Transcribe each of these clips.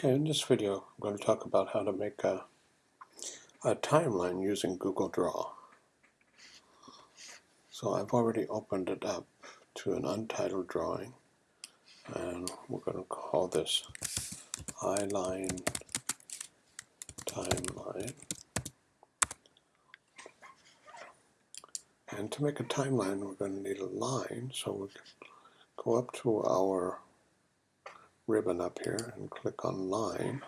Okay, in this video I'm going to talk about how to make a, a timeline using Google Draw. So I've already opened it up to an untitled drawing and we're going to call this High Line timeline. And to make a timeline we're going to need a line so we can go up to our ribbon up here and click on line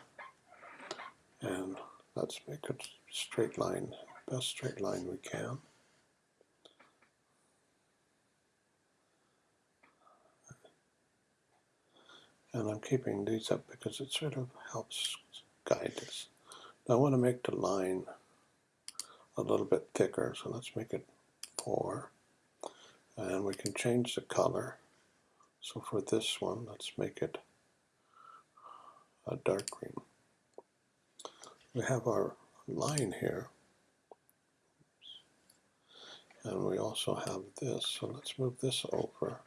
and let's make a straight line, best straight line we can. And I'm keeping these up because it sort of helps guide us. Now I want to make the line a little bit thicker, so let's make it 4. And we can change the color. So for this one, let's make it a dark green. We have our line here. And we also have this, so let's move this over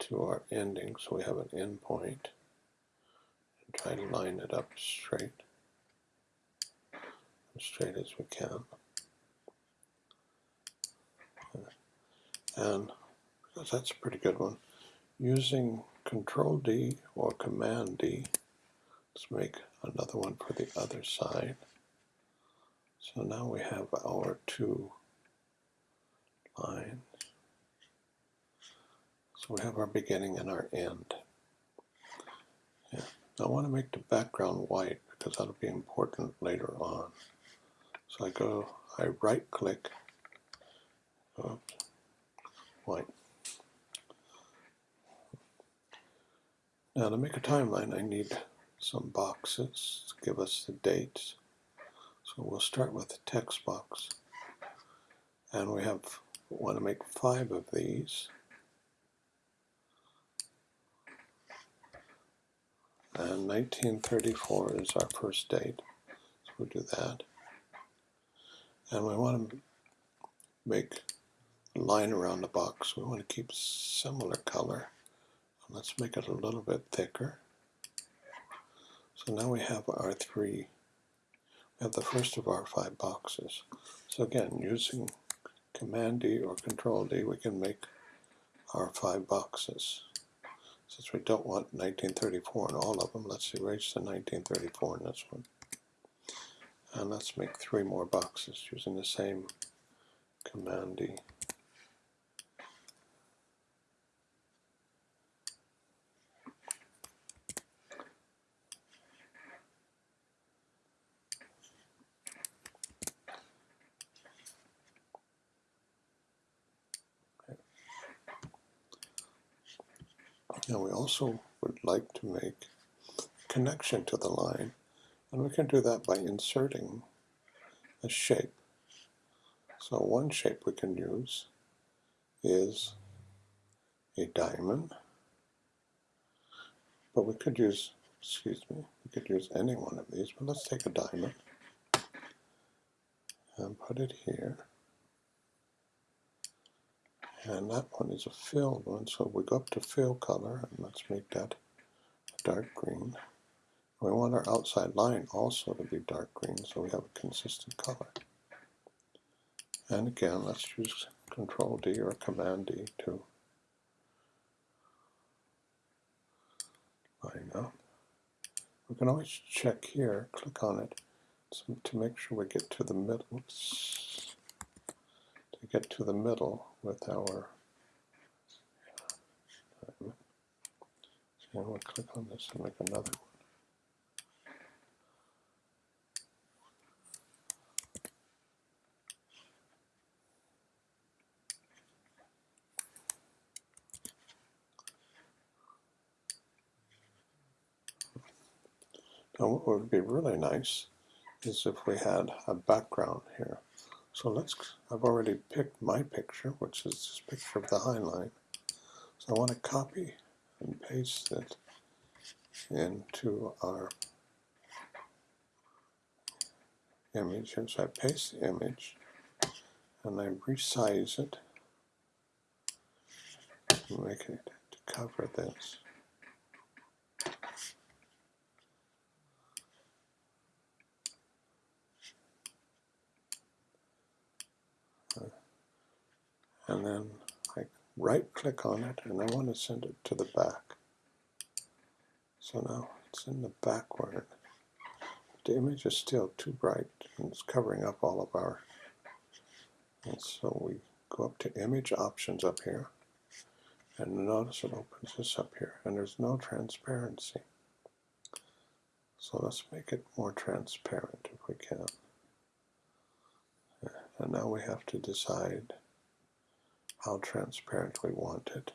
to our ending. So we have an end point. And try to line it up straight. As straight as we can. And that's a pretty good one. Using Control D or Command D. Let's make another one for the other side. So now we have our two lines. So we have our beginning and our end. Yeah. I want to make the background white because that'll be important later on. So I go, I right click, oops, white. Now to make a timeline I need some boxes to give us the dates. So we'll start with the text box. And we have want to make five of these. And 1934 is our first date. So we'll do that. And we want to make a line around the box. We want to keep similar color. Let's make it a little bit thicker. So now we have our three, we have the first of our five boxes. So again, using Command D or Control D, we can make our five boxes. Since we don't want 1934 in all of them, let's erase the 1934 in this one. And let's make three more boxes using the same Command D. Now we also would like to make a connection to the line. And we can do that by inserting a shape. So one shape we can use is a diamond. But we could use, excuse me, we could use any one of these but let's take a diamond and put it here and that one is a filled one so we go up to fill color and let's make that dark green. We want our outside line also to be dark green so we have a consistent color. And again let's use control D or command D to line up. We can always check here click on it to make sure we get to the middle get to the middle with our going to click on this and make another one. Now what would be really nice is if we had a background here. So let's, I've already picked my picture, which is this picture of the High Line. So I want to copy and paste it into our image. So I paste the image and I resize it make it to cover this. And then I right click on it and I want to send it to the back. So now it's in the backward. The image is still too bright and it's covering up all of our and so we go up to image options up here and notice it opens this up here and there's no transparency. So let's make it more transparent if we can. And now we have to decide how transparent we want it.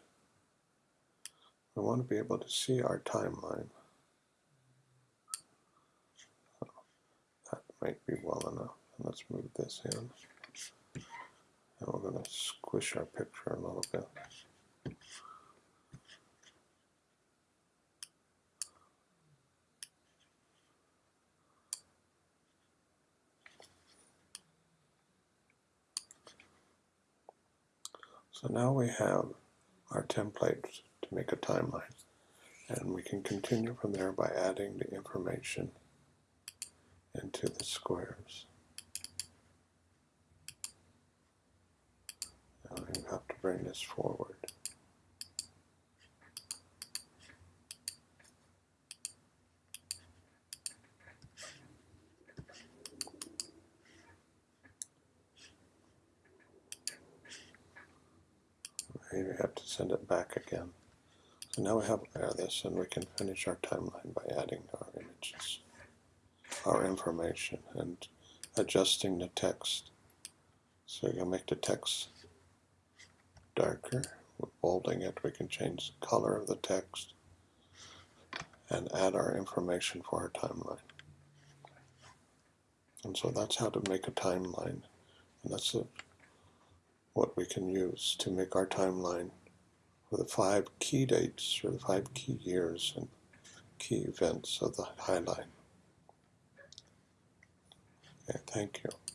We want to be able to see our timeline. That might be well enough. Let's move this in. And we're going to squish our picture a little bit. So now we have our template to make a timeline. And we can continue from there by adding the information into the squares. Now you have to bring this forward. You have to send it back again. So now we have this and we can finish our timeline by adding our images, our information, and adjusting the text. So you can make the text darker. With bolding it, we can change the color of the text and add our information for our timeline. And so that's how to make a timeline. And that's a what we can use to make our timeline for the five key dates or the five key years and key events of the High Line. Okay, thank you.